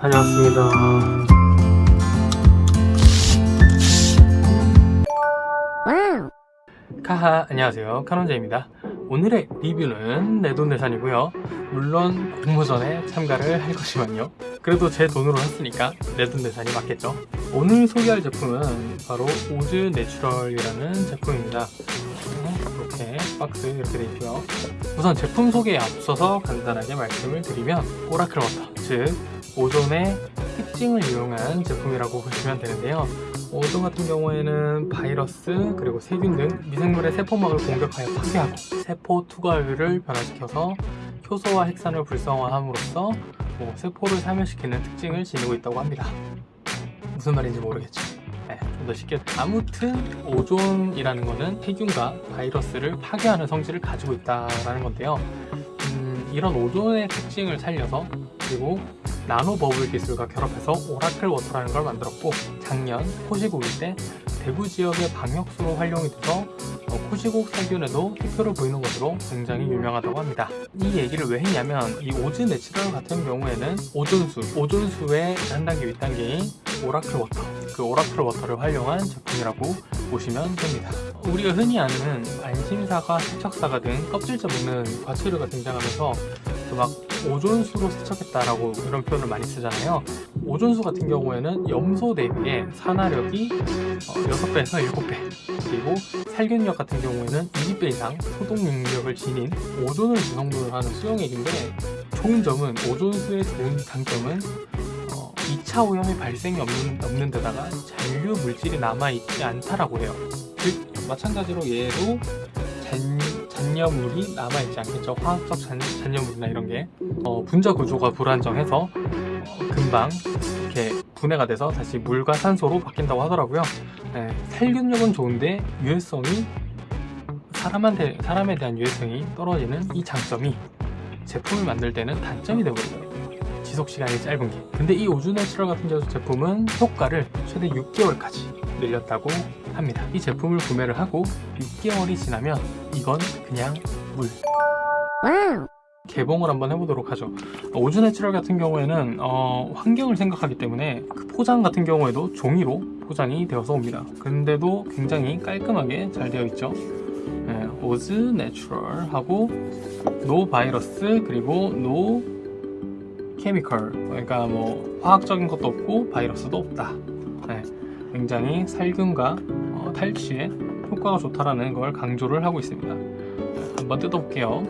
다녀왔습니다. 카하 안녕하세요. 카논제입니다. 오늘의 리뷰는 내돈내산이고요. 물론 공모전에 참가를 할 거지만요. 그래도 제 돈으로 했으니까 내돈내산이 맞겠죠. 오늘 소개할 제품은 바로 오즈 내추럴이라는 제품입니다. 이렇게 박스 이렇게 되어 있고요. 우선 제품 소개에 앞서서 간단하게 말씀을 드리면 오라클 워터 즉 오존의 특징을 이용한 제품이라고 보시면 되는데요. 오존 같은 경우에는 바이러스 그리고 세균 등 미생물의 세포막을 공격하여 파괴하고 세포 투과율을 변화시켜서 효소와 핵산을 불활성화함으로써 뭐 세포를 사멸시키는 특징을 지니고 있다고 합니다. 무슨 말인지 모르겠죠. 네, 좀더 쉽게 아무튼 오존이라는 거는 세균과 바이러스를 파괴하는 성질을 가지고 있다는 건데요. 음, 이런 오존의 특징을 살려서 그리고 나노 버블 기술과 결합해서 오라클 워터라는 걸 만들었고 작년 코시국일 때 대구 지역의 방역수로 활용이 돼서 어, 코시국 세균에도 효과를 보이는 것으로 굉장히 유명하다고 합니다. 이 얘기를 왜 했냐면 이 오즈 내추럴 같은 경우에는 오존수, 오존수의 한 단계 윗단계인 오라클 워터 그 오라클 워터를 활용한 제품이라고 보시면 됩니다. 우리가 흔히 아는 안심사과, 세척사과 등 껍질째 먹는 과채류가 등장하면서 그 막 오존수로 세척했다라고 이런 표현을 많이 쓰잖아요. 오존수 같은 경우에는 염소 대비에 산화력이 6배에서 어, 7배. 그리고 살균력 같은 경우에는 20배 이상 소독 능력을 지닌 오존을 구성분을 하는 수용액인데 좋은 점은 오존수의 좋은 장점은 2차 어, 오염의 발생이 없는, 없는 데다가 잔류 물질이 남아있지 않다라고 해요. 즉 마찬가지로 얘도 잔, 잔여물이 남아있지 않겠죠? 화학적 잔, 잔여물이나 이런 게. 어, 분자 구조가 불안정해서 어, 금방 이렇게 분해가 돼서 다시 물과 산소로 바뀐다고 하더라고요. 네, 살균력은 좋은데 유해성이 사람한테, 사람에 대한 유해성이 떨어지는 이 장점이 제품을 만들 때는 단점이 되거든요. 지속시간이 짧은 게. 근데 이 오즈 내추럴 같은 제품은 효과를 최대 6개월까지 늘렸다고 합니다. 이 제품을 구매를 하고 6개월이 지나면 이건 그냥 물. 개봉을 한번 해보도록 하죠. 오즈 내추럴 같은 경우에는 어, 환경을 생각하기 때문에 그 포장 같은 경우에도 종이로 포장이 되어서 옵니다. 근데도 굉장히 깔끔하게 잘 되어 있죠. 네, 오즈 내추럴 하고 no virus 그리고 no chemical. 그러니까 뭐 화학적인 것도 없고 바이러스도 없다. 네, 굉장히 살균과 어, 탈취에 효과가 좋다라는 걸 강조를 하고 있습니다. 한번 뜯어볼게요.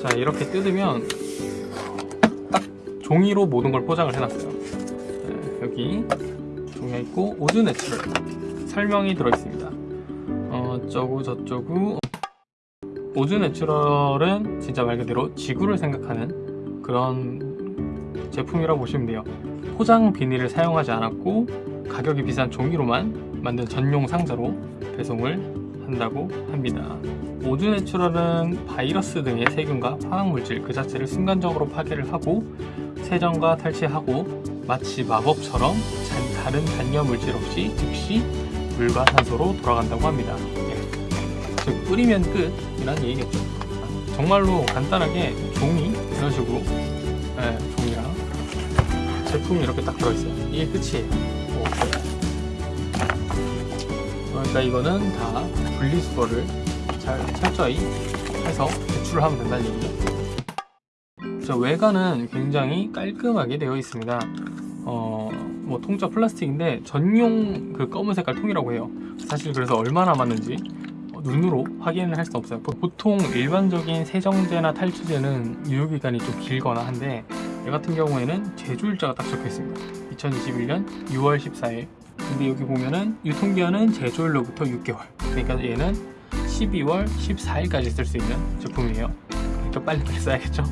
자 이렇게 뜯으면 딱 종이로 모든 걸 포장을 해놨어요. 네, 여기 종이가 있고 오즈 내추럴 설명이 들어있습니다. 어, 어쩌고 저쩌고. 오즈 내추럴은 진짜 말 그대로 지구를 생각하는 그런 제품이라고 보시면 돼요. 포장 비닐을 사용하지 않았고 가격이 비싼 종이로만 만든 전용 상자로 배송을 한다고 합니다. 오즈 내추럴은 바이러스 등의 세균과 화학물질 그 자체를 순간적으로 파괴를 하고 세정과 탈취하고 마치 마법처럼 다른 잔여물질 없이 즉시 물과 산소로 돌아간다고 합니다. 즉 뿌리면 끝 이란 얘기겠죠. 정말로 간단하게 종이 이런 식으로 제품이 이렇게 딱 들어있어요. 이게 끝이에요. 오. 그러니까 이거는 다 분리수거를 잘 철저히 해서 배출을 하면 된다는 얘기죠. 자, 외관은 굉장히 깔끔하게 되어 있습니다. 어, 뭐 통짜 플라스틱인데 전용 그 검은 색깔 통이라고 해요. 사실 그래서 얼마 남았는지 눈으로 확인을 할 수 없어요. 보통 일반적인 세정제나 탈취제는 유효기간이 좀 길거나 한데 얘 같은 경우에는 제조일자가 딱 적혀 있습니다. 2021년 6월 14일. 근데 여기 보면은 유통기한은 제조일로부터 6개월. 그러니까 얘는 12월 14일까지 쓸 수 있는 제품이에요. 그러니까 빨리빨리 써야겠죠?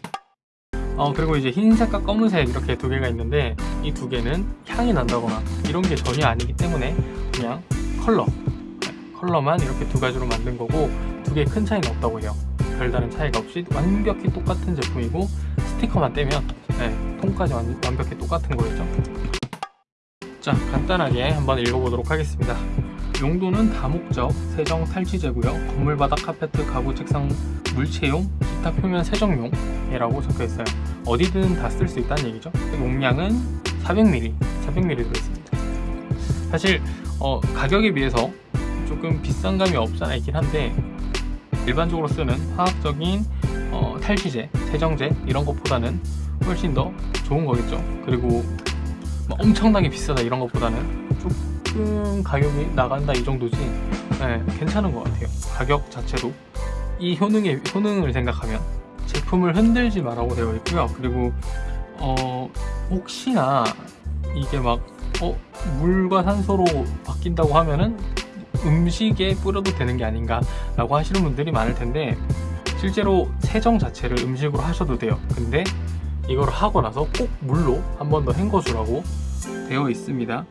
어 그리고 이제 흰색과 검은색 이렇게 두 개가 있는데 이 두 개는 향이 난다거나 이런 게 전혀 아니기 때문에 그냥 컬러 컬러만 이렇게 두 가지로 만든 거고 두 개 큰 차이는 없다고 해요 별다른 차이가 없이 완벽히 똑같은 제품이고 스티커만 떼면 네, 통까지 완, 완벽히 똑같은 거겠죠 자 간단하게 한번 읽어보도록 하겠습니다 용도는 다목적 세정 탈취제고요. 건물 바닥 카페트 가구 책상 물체용 기타 표면 세정용 이라고 적혀 있어요. 어디든 다 쓸 수 있다는 얘기죠. 용량은 400ml, 400ml 들어있습니다. 사실 어, 가격에 비해서 조금 비싼 감이 없잖아 있긴 한데 일반적으로 쓰는 화학적인 어, 탈취제, 세정제 이런 것보다는 훨씬 더 좋은 거겠죠. 그리고 막 엄청나게 비싸다 이런 것보다는 조금 가격이 나간다 이 정도지 네, 괜찮은 것 같아요. 가격 자체도 이 효능의 효능을 생각하면 제품을 흔들지 말라고 되어 있고요. 그리고 어, 혹시나 이게 막 어, 물과 산소로 바뀐다고 하면은 음식에 뿌려도 되는 게 아닌가 라고 하시는 분들이 많을 텐데 실제로 세정 자체를 음식으로 하셔도 돼요. 근데 이걸 하고 나서 꼭 물로 한 번 더 헹궈 주라고 되어 있습니다.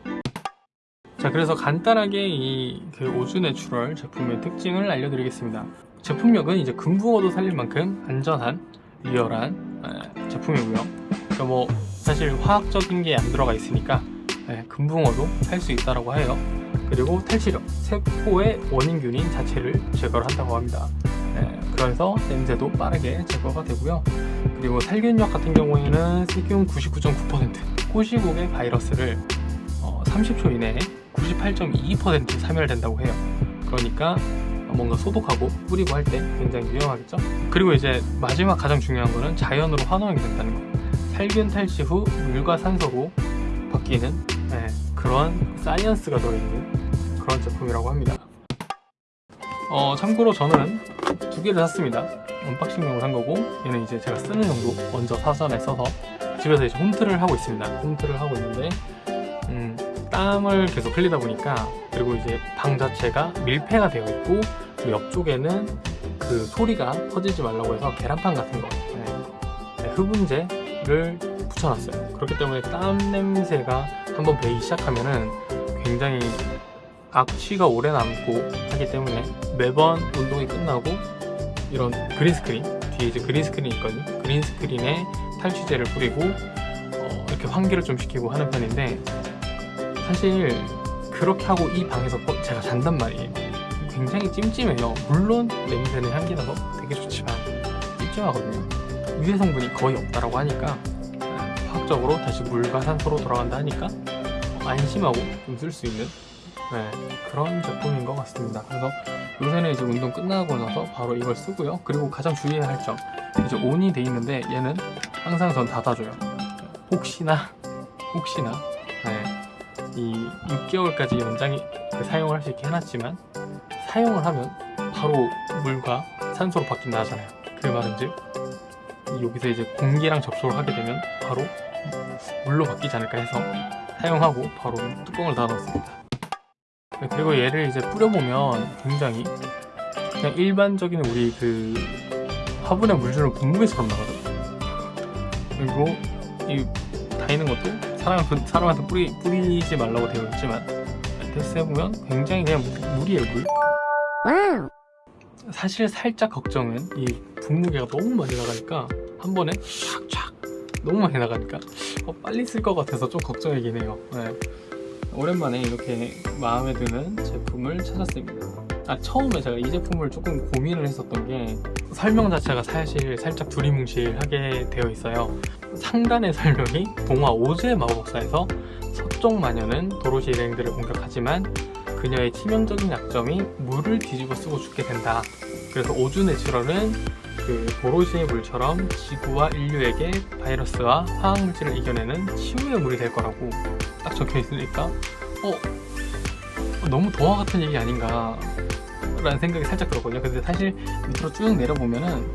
자 그래서 간단하게 이 그 오즈 내추럴 제품의 특징을 알려드리겠습니다. 제품력은 이제 금붕어도 살릴 만큼 안전한 리얼한 에, 제품이고요. 그러니까 뭐 사실 화학적인 게 안 들어가 있으니까 에, 금붕어도 살 수 있다라고 해요 그리고 탈취력, 세포의 원인균인 자체를 제거를 한다고 합니다. 네, 그래서 냄새도 빠르게 제거가 되고요. 그리고 살균력 같은 경우에는 세균 99.9%, 코시국의 바이러스를 어, 30초 이내에 98.22% 사멸된다고 해요. 그러니까 뭔가 소독하고 뿌리고 할 때 굉장히 유용하겠죠? 그리고 이제 마지막 가장 중요한 거는 자연으로 환원이 된다는 거. 살균 탈취 후 물과 산소로 바뀌는 네, 그런 science가 들어있는 그런 제품이라고 합니다. 어, 참고로 저는 두 개를 샀습니다. unboxing용으로 산 거고 얘는 이제 제가 쓰는 용도 먼저 사전에 써서 집에서 이제 홈트를 하고 있습니다. 홈트를 하고 있는데 음, 땀을 계속 흘리다 보니까 그리고 이제 방 자체가 밀폐가 되어 있고 그 옆쪽에는 그 소리가 퍼지지 말라고 해서 계란판 같은 거 네, 네, 흡음재를 붙여놨어요. 그렇기 때문에 땀 냄새가 한번 배기 시작하면은 굉장히 악취가 오래 남고 하기 때문에 매번 운동이 끝나고 이런 green screen 뒤에 이제 green screen이 있거든요. green screen에 탈취제를 뿌리고 어, 이렇게 환기를 좀 시키고 하는 편인데 사실 그렇게 하고 이 방에서 어, 제가 잔단 말이에요. 굉장히 찜찜해요. 물론 냄새는 향기 나서 되게 좋지만 찜찜하거든요. 유해 성분이 거의 없다라고 하니까 화학적으로 다시 물과 산소로 돌아간다 하니까 안심하고 좀 쓸 수 있는 네, 그런 제품인 것 같습니다. 그래서 요새는 이제 운동 끝나고 나서 바로 이걸 쓰고요. 그리고 가장 주의해야 할 점, 이제 온이 돼 있는데 얘는 항상 전 닫아줘요. 혹시나 혹시나 네, 이 6개월까지 연장이 그 사용을 할 수 있게 해놨지만 사용을 하면 바로 물과 산소로 바뀐다 하잖아요. 그 말은 즉 여기서 이제 공기랑 접촉을 하게 되면 바로 물로 바뀌지 않을까 해서 사용하고 바로 뚜껑을 닫았습니다. 그리고 얘를 이제 뿌려보면 굉장히 그냥 일반적인 우리 그 화분에 물 주는 분무기처럼 나가거든요. 그리고 이 다니는 것도 사람한테, 사람한테 뿌리, 뿌리지 말라고 되어 있지만 테스트 해보면 굉장히 그냥 물이에요 물. 사실 살짝 걱정은 이 분무기가 너무 많이 나가니까 한 번에 촥촥 너무 많이 나가니까 어, 빨리 쓸 것 같아서 좀 걱정이긴 해요. 네. 오랜만에 이렇게 마음에 드는 제품을 찾았습니다. 아 처음에 제가 이 제품을 조금 고민을 했었던 게 설명 자체가 사실 살짝 두리뭉실하게 되어 있어요. 상단의 설명이 동화 오즈의 마법사에서 서쪽 마녀는 도로시 일행들을 공격하지만 그녀의 치명적인 약점이 물을 뒤집어 쓰고 죽게 된다. 그래서 오즈 내추럴은 그 도로시의 물처럼 지구와 인류에게 바이러스와 화학물질을 이겨내는 치유의 물이 될 거라고 딱 적혀 있으니까 어 너무 동화 같은 얘기 아닌가 라는 생각이 살짝 들었거든요. 근데 사실 밑으로 쭉 내려보면은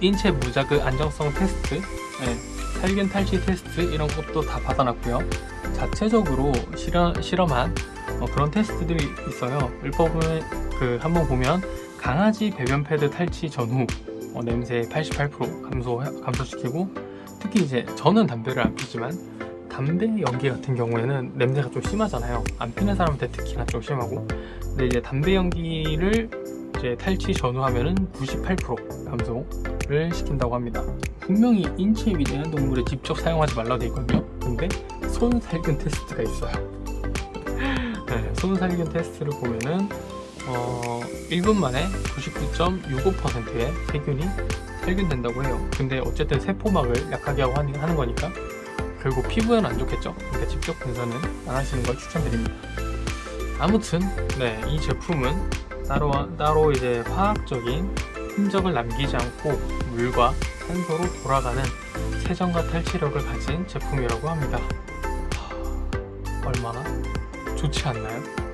인, 체 무자극 안정성 테스트 네, 살균 탈취 테스트 이런 것도 다 받아놨고요. 자체적으로 실험, 실험한 어, 그런 테스트들이 있어요. 일법은 그 한번 보면 강아지 배변 패드 탈취 전후 어, 냄새 88% 감소, 감소시키고 특히 이제 저는 담배를 안 피지만 담배 연기 같은 경우에는 냄새가 좀 심하잖아요. 안 피는 사람한테 특히나 좀 심하고. 근데 이제 담배 연기를 이제 탈취 전후하면은 98% 감소를 시킨다고 합니다. 분명히 인체에 위대한 동물에 직접 사용하지 말라고 되어 있거든요. 근데 손 살균 테스트가 있어요. 네, 손살균 테스트를 보면은 어, 1분 만에 99.65%의 세균이 살균된다고 해요. 근데 어쨌든 세포막을 약하게 하고 하는 거니까 결국 피부에는 안 좋겠죠. 그러니까 직접 분사는 안 하시는 걸 추천드립니다. 아무튼 네, 이 제품은 따로 따로 이제 화학적인 흔적을 남기지 않고 물과 산소로 돌아가는 세정과 탈취력을 가진 제품이라고 합니다. 하, 얼마나 좋지 않나요?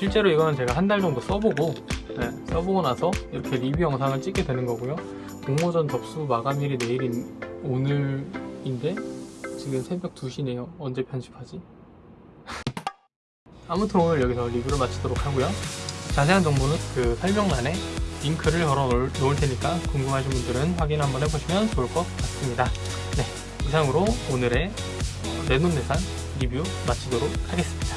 네. 실제로 이거는 제가 한 달 정도 써보고 네, 써보고 나서 이렇게 리뷰 영상을 찍게 되는 거고요. 공모전 접수 마감일이 내일인 오늘인데 지금 새벽 2시네요. 언제 편집하지? 아무튼 오늘 여기서 리뷰를 마치도록 하고요. 자세한 정보는 그 설명란에 링크를 걸어 놓을, 테니까 궁금하신 분들은 확인 한번 해보시면 좋을 것 같습니다. 네, 이상으로 오늘의 어, 내돈내산 리뷰 마치도록 하겠습니다.